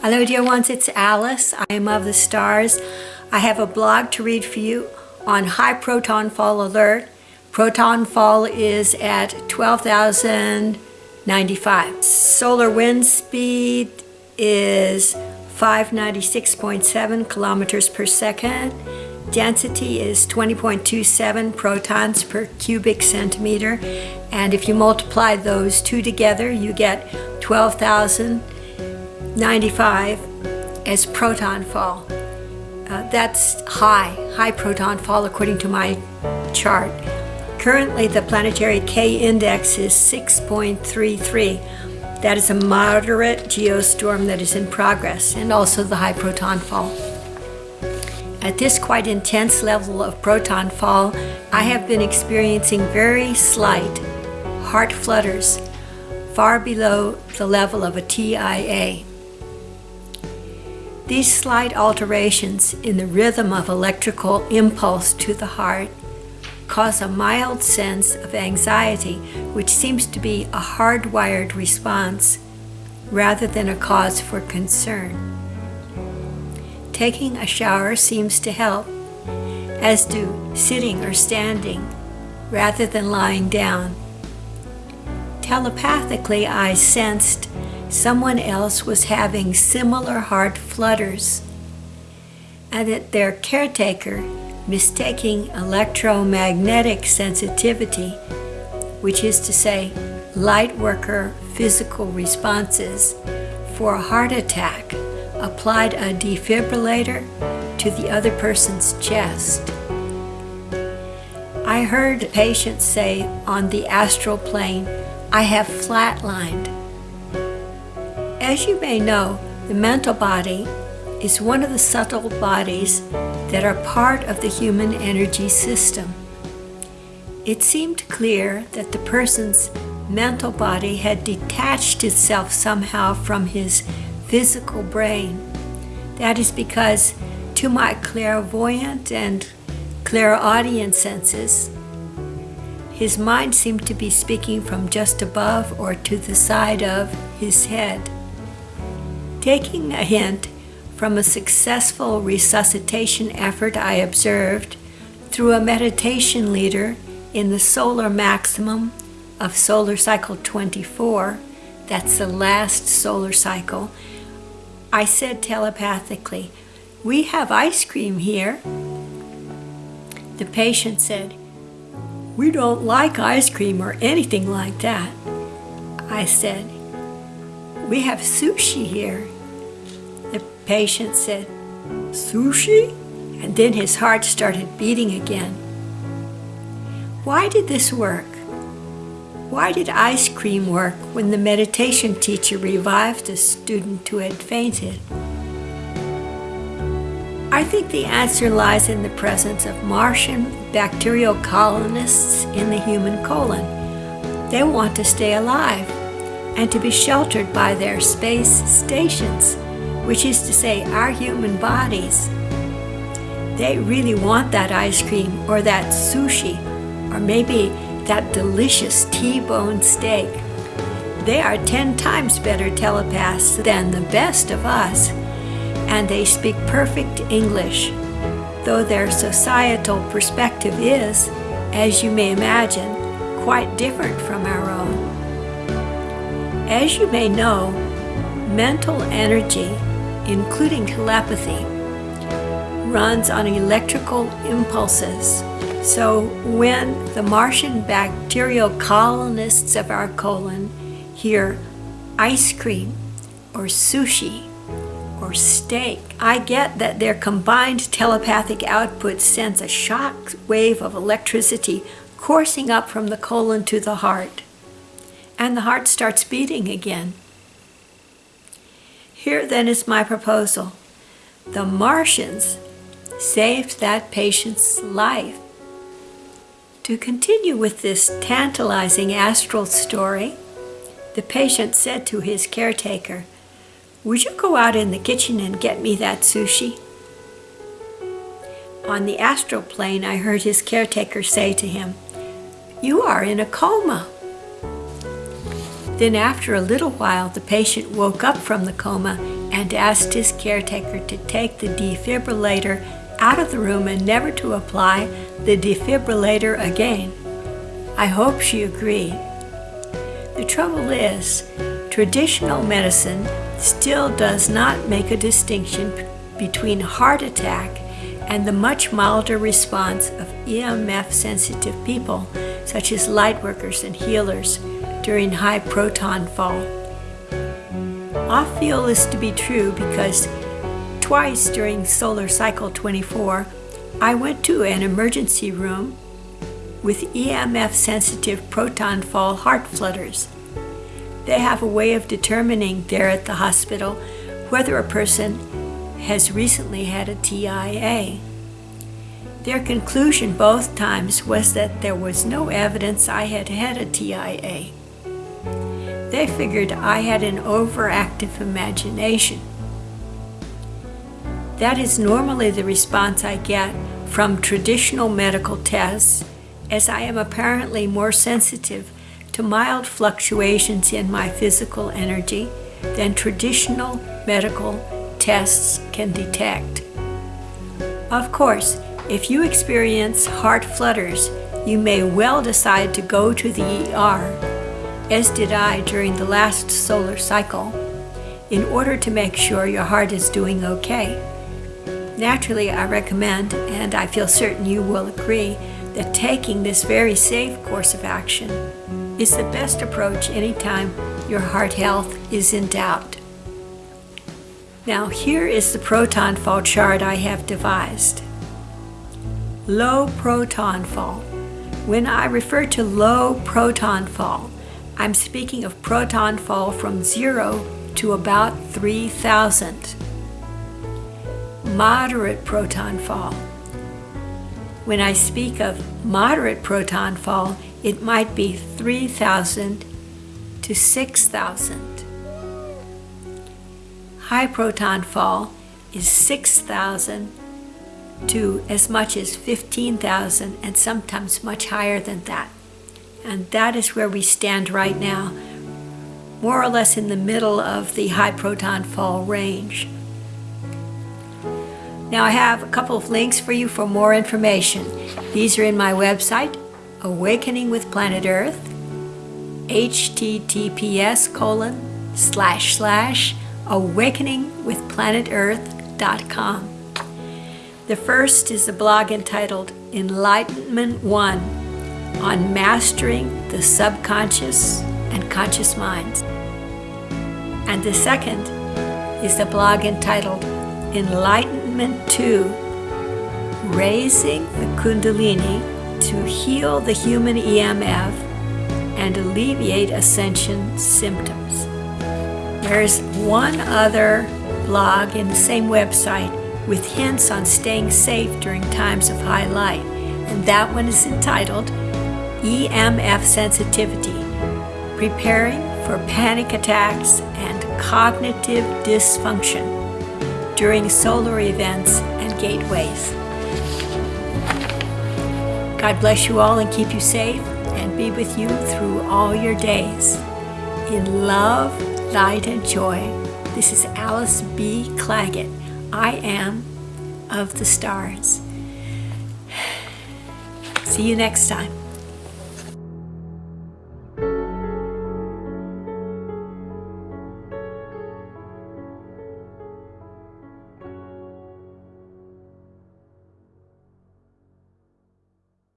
Hello dear ones, it's Alice. I am of the stars. I have a blog to read for you on high proton fall alert. Proton fall is at 12,095. Solar wind speed is 596.7 kilometers per second. Density is 20.27 protons per cubic centimeter. And if you multiply those two together, you get 12,095 as proton fall. Uh, that's high, high proton fall according to my chart. Currently, the planetary K index is 6.33. That is a moderate geostorm that is in progress, and also the high proton fall. At this quite intense level of proton fall, I have been experiencing very slight heart flutters, far below the level of a TIA. These slight alterations in the rhythm of electrical impulse to the heart cause a mild sense of anxiety, which seems to be a hardwired response rather than a cause for concern. Taking a shower seems to help, as do sitting or standing rather than lying down. Telepathically, I sensed someone else was having similar heart flutters and that their caretaker mistaking electromagnetic sensitivity, which is to say light worker physical responses, for a heart attack applied a defibrillator to the other person's chest. I heard patients say on the astral plane, I have flatlined. As you may know, the mental body is one of the subtle bodies that are part of the human energy system. It seemed clear that the person's mental body had detached itself somehow from his physical brain. That is because to my clairvoyant and clairaudient senses, his mind seemed to be speaking from just above or to the side of his head. Taking a hint from a successful resuscitation effort I observed through a meditation leader in the solar maximum of solar cycle 24, that's the last solar cycle, I said telepathically, we have ice cream here. The patient said, we don't like ice cream or anything like that. I said, we have sushi here. The patient said, sushi? And then his heart started beating again. Why did this work? Why did ice cream work when the meditation teacher revived a student who had fainted? I think the answer lies in the presence of Martian bacterial colonists in the human colon. They want to stay alive and to be sheltered by their space stations, which is to say our human bodies. They really want that ice cream or that sushi or maybe that delicious T-bone steak. They are 10 times better telepaths than the best of us, and they speak perfect English, though their societal perspective is, as you may imagine, quite different from our own. As you may know, mental energy, including telepathy, runs on electrical impulses so when the Martian bacterial colonists of our colon hear ice cream or sushi or steak, I get that their combined telepathic output sends a shock wave of electricity coursing up from the colon to the heart. And the heart starts beating again. Here then is my proposal. The Martians saved that patient's life to continue with this tantalizing astral story, the patient said to his caretaker, Would you go out in the kitchen and get me that sushi? On the astral plane, I heard his caretaker say to him, You are in a coma. Then after a little while, the patient woke up from the coma and asked his caretaker to take the defibrillator out of the room and never to apply the defibrillator again. I hope she agreed. The trouble is, traditional medicine still does not make a distinction between heart attack and the much milder response of EMF sensitive people, such as lightworkers and healers, during high proton fall. I feel this to be true because twice during solar cycle 24, I went to an emergency room with EMF sensitive proton fall heart flutters. They have a way of determining there at the hospital whether a person has recently had a TIA. Their conclusion both times was that there was no evidence I had had a TIA. They figured I had an overactive imagination. That is normally the response I get from traditional medical tests, as I am apparently more sensitive to mild fluctuations in my physical energy than traditional medical tests can detect. Of course, if you experience heart flutters, you may well decide to go to the ER, as did I during the last solar cycle, in order to make sure your heart is doing okay. Naturally, I recommend, and I feel certain you will agree, that taking this very safe course of action is the best approach anytime your heart health is in doubt. Now here is the proton fall chart I have devised low proton fall. When I refer to low proton fall, I'm speaking of proton fall from zero to about 3,000. Moderate proton fall. When I speak of moderate proton fall, it might be 3,000 to 6,000. High proton fall is 6,000 to as much as 15,000 and sometimes much higher than that. And that is where we stand right now, more or less in the middle of the high proton fall range. Now I have a couple of links for you for more information. These are in my website, Awakening with Planet Earth, https colon slash slash awakeningwithplanetearth.com. The first is a blog entitled Enlightenment One on Mastering the Subconscious and Conscious Minds. And the second is the blog entitled Enlightenment 2 Raising the Kundalini to Heal the Human EMF and Alleviate Ascension Symptoms. There's one other blog in the same website with hints on staying safe during times of high light, and that one is entitled EMF Sensitivity Preparing for Panic Attacks and Cognitive Dysfunction during solar events and gateways. God bless you all and keep you safe and be with you through all your days. In love, light, and joy, this is Alice B. Clagett. I am of the stars. See you next time.